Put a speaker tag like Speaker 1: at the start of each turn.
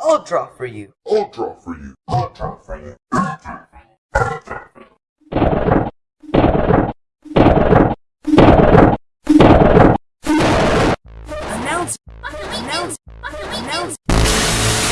Speaker 1: I'll draw for you.
Speaker 2: I'll draw for you.
Speaker 3: I'll draw for you.
Speaker 1: Announce, announce, announce.